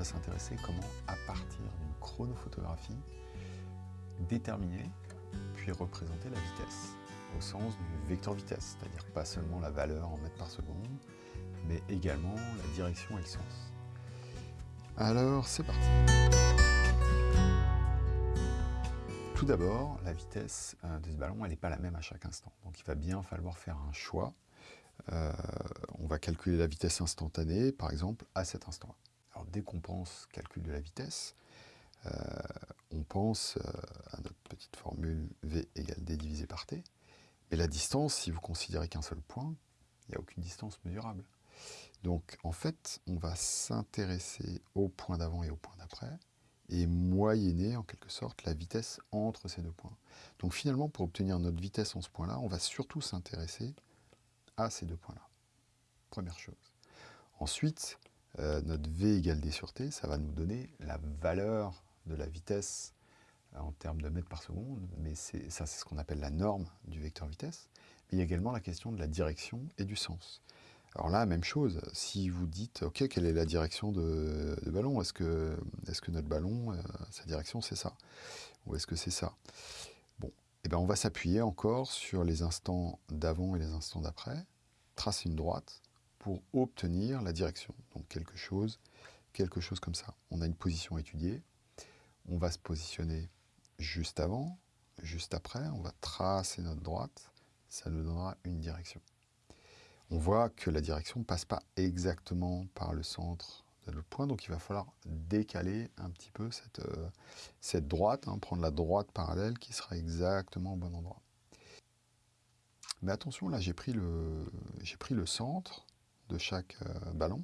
va s'intéresser comment, à partir d'une chronophotographie, déterminer puis représenter la vitesse au sens du vecteur vitesse, c'est-à-dire pas seulement la valeur en mètres par seconde, mais également la direction et le sens. Alors, c'est parti Tout d'abord, la vitesse euh, de ce ballon, elle n'est pas la même à chaque instant. Donc il va bien falloir faire un choix. Euh, on va calculer la vitesse instantanée, par exemple, à cet instant. Dès qu'on pense calcul de la vitesse, euh, on pense à notre petite formule V égale D divisé par T. Mais la distance, si vous considérez qu'un seul point, il n'y a aucune distance mesurable. Donc en fait, on va s'intéresser au point d'avant et au point d'après, et moyenner en quelque sorte la vitesse entre ces deux points. Donc finalement, pour obtenir notre vitesse en ce point-là, on va surtout s'intéresser à ces deux points-là. Première chose. Ensuite, euh, notre V égale D sur T, ça va nous donner la valeur de la vitesse euh, en termes de mètres par seconde, mais ça c'est ce qu'on appelle la norme du vecteur vitesse. Mais il y a également la question de la direction et du sens. Alors là, même chose, si vous dites, ok, quelle est la direction de, ballon? Est-ce que, est que notre ballon, euh, sa direction c'est ça? Ou est-ce que c'est ça? Bon, eh ben on va s'appuyer encore sur les instants d'avant et les instants d'après, tracer une droite pour obtenir la direction. Donc quelque chose, quelque chose comme ça. On a une position étudiée, on va se positionner juste avant, juste après, on va tracer notre droite, ça nous donnera une direction. On voit que la direction ne passe pas exactement par le centre de notre point, donc il va falloir décaler un petit peu cette, euh, cette droite, hein, prendre la droite parallèle qui sera exactement au bon endroit. Mais attention, là j'ai pris, le, pris le centre de chaque euh, ballon.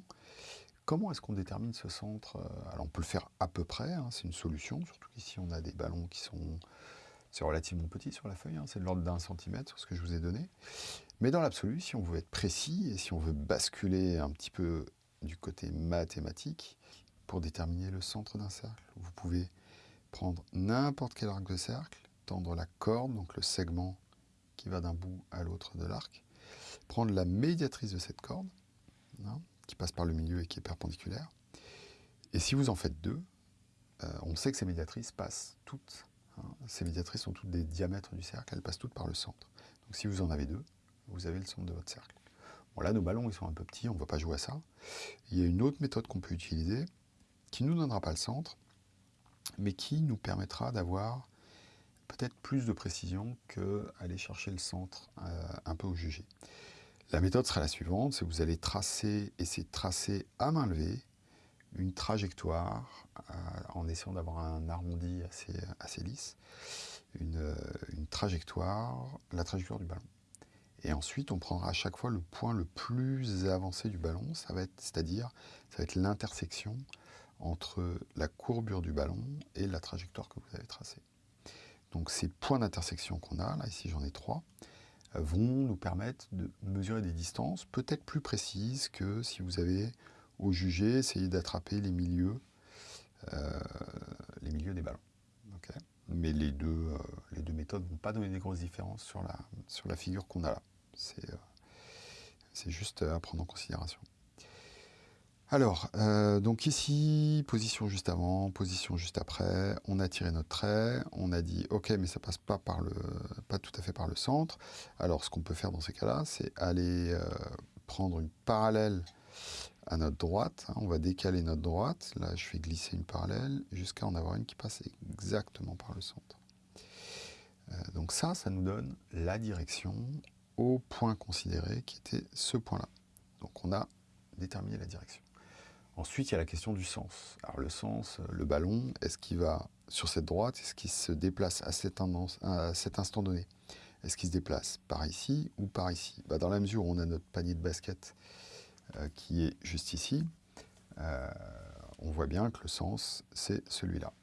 Comment est-ce qu'on détermine ce centre euh, Alors on peut le faire à peu près, hein, c'est une solution, surtout qu'ici on a des ballons qui sont relativement petit sur la feuille, hein, c'est de l'ordre d'un centimètre, ce que je vous ai donné. Mais dans l'absolu, si on veut être précis et si on veut basculer un petit peu du côté mathématique, pour déterminer le centre d'un cercle, vous pouvez prendre n'importe quel arc de cercle, tendre la corde, donc le segment qui va d'un bout à l'autre de l'arc, prendre la médiatrice de cette corde, qui passe par le milieu et qui est perpendiculaire, et si vous en faites deux, euh, on sait que ces médiatrices passent toutes, hein, ces médiatrices sont toutes des diamètres du cercle, elles passent toutes par le centre. Donc si vous en avez deux, vous avez le centre de votre cercle. Bon là, nos ballons, ils sont un peu petits, on ne va pas jouer à ça. Il y a une autre méthode qu'on peut utiliser, qui ne nous donnera pas le centre, mais qui nous permettra d'avoir peut-être plus de précision qu'aller chercher le centre euh, un peu au jugé. La méthode sera la suivante, c'est que vous allez tracer, essayer de tracer à main levée une trajectoire euh, en essayant d'avoir un arrondi assez, lisse, une, une trajectoire, la trajectoire du ballon. Et ensuite, on prendra à chaque fois le point le plus avancé du ballon, c'est-à-dire, ça va être l'intersection entre la courbure du ballon et la trajectoire que vous avez tracée. Donc ces points d'intersection qu'on a, là ici j'en ai trois, euh, vont nous permettre de mesurer des distances peut-être plus précises que si vous avez au jugé essayé d'attraper les milieux, euh, les milieux des ballons. Mais les deux, euh, les deux méthodes ne vont pas donner des grosses différences sur la, sur la figure qu'on a là. C'est euh, juste à prendre en considération. Alors, euh, donc ici, position juste avant, position juste après, on a tiré notre trait, on a dit ok mais ça passe pas tout à fait par le centre. Alors ce qu'on peut faire dans ces cas-là, c'est aller euh, prendre une parallèle à notre droite, hein. on va décaler notre droite, là je fais glisser une parallèle jusqu'à en avoir une qui passe exactement par le centre. donc ça, ça nous donne la direction au point considéré qui était ce point-là. Donc on a déterminé la direction. Ensuite, il y a la question du sens. Alors le sens, le ballon, est-ce qu'il va sur cette droite Est-ce qu'il se déplace à cet, instant donné? Est-ce qu'il se déplace par ici ou par ici? Bah, Dans la mesure où on a notre panier de basket euh, qui est juste ici, euh, on voit bien que le sens, c'est celui-là.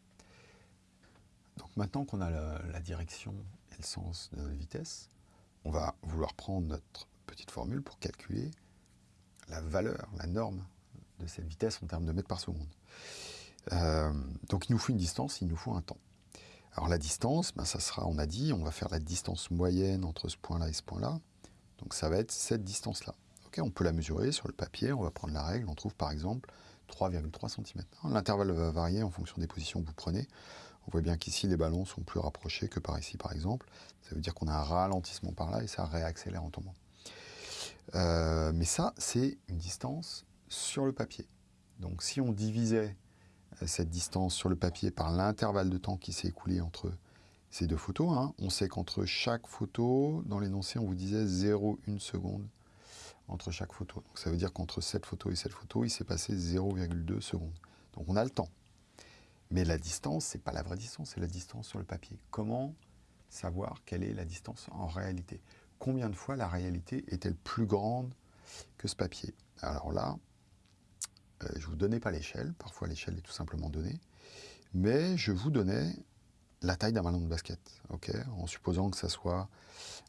Donc maintenant qu'on a la, direction et le sens de notre vitesse, on va vouloir prendre notre petite formule pour calculer la valeur, la norme de cette vitesse en termes de mètres par seconde. Euh, donc il nous faut une distance, il nous faut un temps. Alors la distance, ben, ça sera, on a dit, on va faire la distance moyenne entre ce point-là et ce point-là. Donc ça va être cette distance-là. on peut la mesurer sur le papier, on va prendre la règle, on trouve par exemple 3,3 cm. L'intervalle va varier en fonction des positions que vous prenez. On voit bien qu'ici, les ballons sont plus rapprochés que par ici, par exemple. Ça veut dire qu'on a un ralentissement par là et ça réaccélère en tombant. Euh, mais ça, c'est une distance sur le papier. Donc si on divisait euh, cette distance sur le papier par l'intervalle de temps qui s'est écoulé entre ces deux photos, hein, on sait qu'entre chaque photo, dans l'énoncé, on vous disait 0,1 seconde entre chaque photo. Donc ça veut dire qu'entre cette photo et cette photo, il s'est passé 0,2 secondes. Donc on a le temps. Mais la distance, ce n'est pas la vraie distance, c'est la distance sur le papier. Comment savoir quelle est la distance en réalité? Combien de fois la réalité est-elle plus grande que ce papier? Alors là, je ne vous donnais pas l'échelle, parfois l'échelle est tout simplement donnée, mais je vous donnais la taille d'un ballon de basket, ok? En supposant que ça soit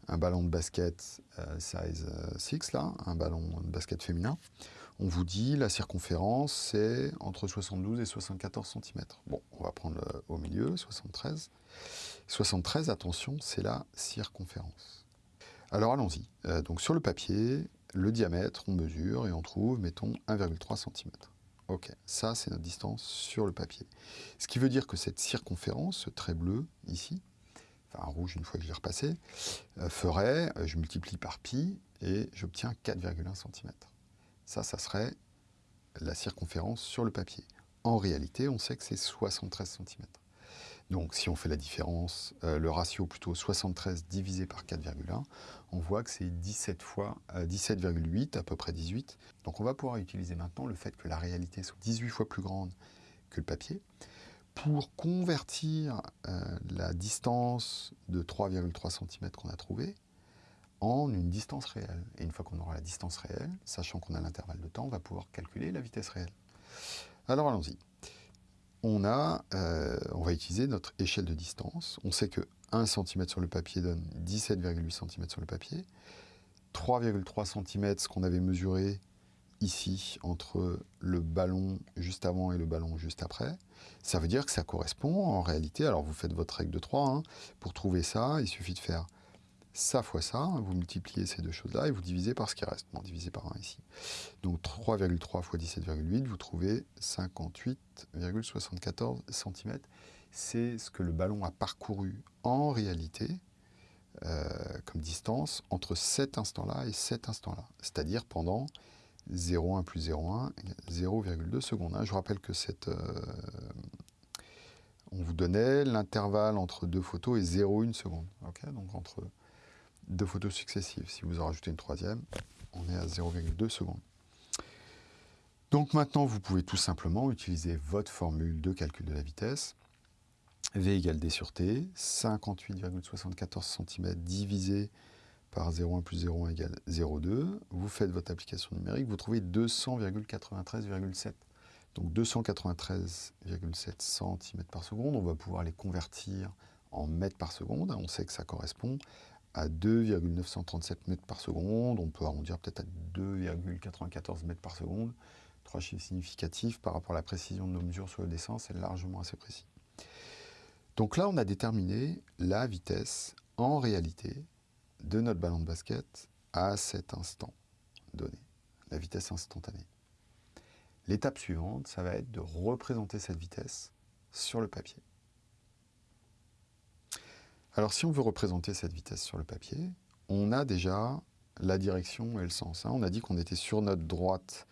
un ballon de basket euh, size 6, euh, là, un ballon de basket féminin, on vous dit la circonférence c'est entre 72 et 74 cm. Bon, on va prendre au milieu, 73. 73, attention, c'est la circonférence. Alors allons-y. Euh, donc sur le papier, le diamètre, on mesure et on trouve, mettons, 1,3 cm. Ok, ça c'est notre distance sur le papier. Ce qui veut dire que cette circonférence, ce trait bleu ici, enfin rouge une fois que je l'ai repassé, euh, ferait, euh, je multiplie par pi et j'obtiens 4,1 cm. Ça, ça serait la circonférence sur le papier. En réalité, on sait que c'est 73 cm. Donc si on fait la différence, euh, le ratio plutôt 73 divisé par 4,1, on voit que c'est 17 fois 17,8, à peu près 18. Donc on va pouvoir utiliser maintenant le fait que la réalité soit 18 fois plus grande que le papier pour convertir euh, la distance de 3,3 cm qu'on a trouvée en une distance réelle. Et une fois qu'on aura la distance réelle, sachant qu'on a l'intervalle de temps, on va pouvoir calculer la vitesse réelle. Alors allons-y. On, euh, on va utiliser notre échelle de distance. On sait que 1 cm sur le papier donne 17,8 cm sur le papier. 3,3 cm, ce qu'on avait mesuré ici entre le ballon juste avant et le ballon juste après. Ça veut dire que ça correspond en réalité, alors vous faites votre règle de 3, hein. pour trouver ça, il suffit de faire ça fois ça, vous multipliez ces deux choses-là et vous divisez par ce qui reste, bon, divisé par 1 ici. Donc 3,3 fois 17,8, vous trouvez 58,74 cm. C'est ce que le ballon a parcouru en réalité, euh, comme distance, entre cet instant-là et cet instant-là, c'est-à-dire pendant 0,1 plus 0,1, 0,2 secondes. Je rappelle que cette, euh, on vous donnait l'intervalle entre deux photos et 0,1 seconde. Donc entre deux photos successives. Si vous en rajoutez une troisième, on est à 0,2 secondes. Donc maintenant, vous pouvez tout simplement utiliser votre formule de calcul de la vitesse. V égale D sur T, 58,74 cm divisé par 0,1 plus 0,1 égale 0,2. Vous faites votre application numérique, vous trouvez 200,93,7. Donc 293,7 cm par seconde. On va pouvoir les convertir en mètres par seconde. On sait que ça correspond à 2,937 mètres par seconde. On peut arrondir peut-être à 2,94 mètres par seconde. Trois chiffres significatifs par rapport à la précision de nos mesures sur le dessin, c'est largement assez précis. Donc là, on a déterminé la vitesse en réalité de notre ballon de basket à cet instant donné, la vitesse instantanée. L'étape suivante, ça va être de représenter cette vitesse sur le papier. Alors si on veut représenter cette vitesse sur le papier, on a déjà la direction et le sens. Hein. On a dit qu'on était sur notre droite.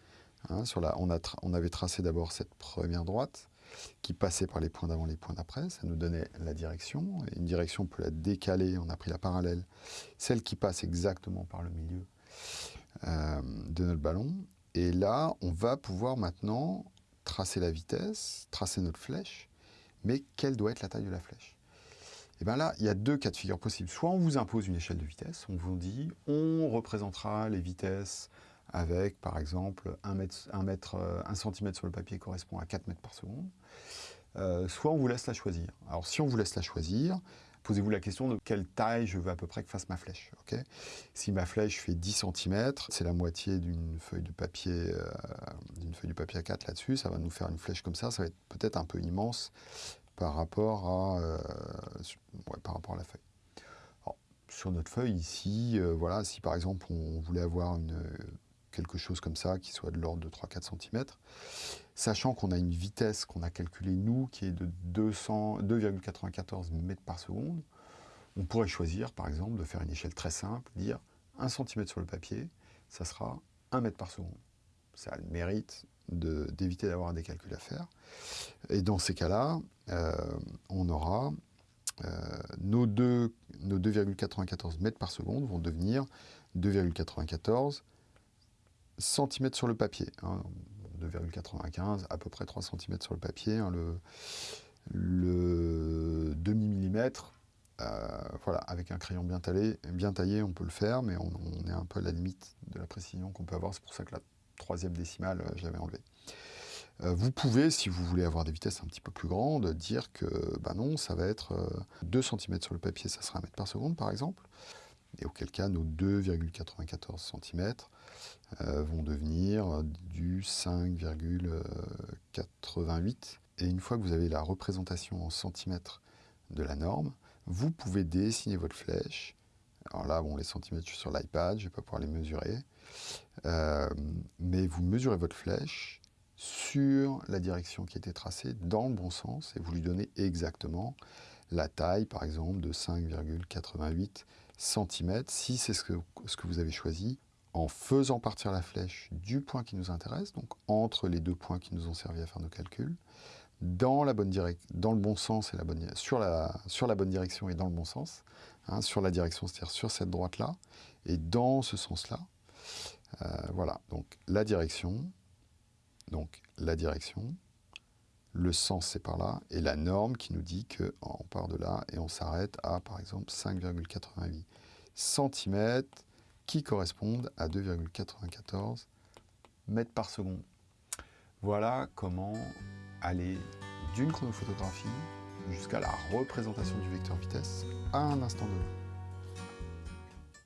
Hein, on, avait tracé d'abord cette première droite qui passait par les points d'avant, les points d'après. Ça nous donnait la direction. Une direction, on peut la décaler. On a pris la parallèle, celle qui passe exactement par le milieu euh, de notre ballon. Et là, on va pouvoir maintenant tracer la vitesse, tracer notre flèche. Mais quelle doit être la taille de la flèche? Et eh bien là, il y a deux cas de figure possibles. Soit on vous impose une échelle de vitesse, on vous dit on représentera les vitesses avec, par exemple, 1, mètre, 1, mètre, 1 cm sur le papier correspond à 4 mètres par seconde. Euh, soit on vous laisse la choisir. Alors si on vous laisse la choisir, posez-vous la question de quelle taille je veux à peu près que fasse ma flèche. si ma flèche fait 10 cm, c'est la moitié d'une feuille de papier euh, d'une feuille de papier A4 là-dessus, ça va nous faire une flèche comme ça, ça va être peut-être un peu immense par rapport à, euh, par rapport à la feuille. sur notre feuille ici, euh, voilà, si par exemple on voulait avoir quelque chose comme ça, qui soit de l'ordre de 3-4 cm, sachant qu'on a une vitesse qu'on a calculée, nous, qui est de 2,94 mètres par seconde, on pourrait choisir, par exemple, de faire une échelle très simple, dire 1 cm sur le papier, ça sera 1 mètre par seconde. Ça a le mérite d'éviter d'avoir des calculs à faire. Et dans ces cas-là, euh, on aura euh, nos 2,94 mètres par seconde vont devenir 2,94 cm sur le papier. 2,95, hein. à peu près 3 cm sur le papier. Hein. le, demi-millimètre, euh, voilà, avec un crayon bien taillé, bien taillé, on peut le faire, mais on, est un peu à la limite de la précision qu'on peut avoir. C'est pour ça que la troisième décimale, euh, je l'avais enlevée. Euh, vous pouvez, si vous voulez avoir des vitesses un petit peu plus grandes, dire que bah non, ça va être 2 cm sur le papier, ça sera 1 mètre par seconde par exemple. Et auquel cas, nos 2,94 cm vont devenir du 5,88. Et une fois que vous avez la représentation en centimètres de la norme, vous pouvez dessiner votre flèche. Alors là, bon, les centimètres, je suis sur l'iPad, je ne vais pas pouvoir les mesurer. Euh, mais vous mesurez votre flèche sur la direction qui était tracée dans le bon sens et vous lui donnez exactement la taille, par exemple, de 5,88 cm, si c'est ce que, ce que vous avez choisi, en faisant partir la flèche du point qui nous intéresse, donc entre les deux points qui nous ont servi à faire nos calculs, dans, la bonne dans le bon sens et la bonne, sur, la, sur la bonne direction et dans le bon sens, hein, sur la direction, c'est-à-dire sur cette droite-là, et dans ce sens-là. Euh, voilà, donc la direction, donc la direction, le sens c'est par là, et la norme qui nous dit qu'on part de là et on s'arrête à par exemple 5,88 cm qui correspondent à 2,94 mètres par seconde. Voilà comment aller d'une chronophotographie jusqu'à la représentation du vecteur vitesse à un instant donné.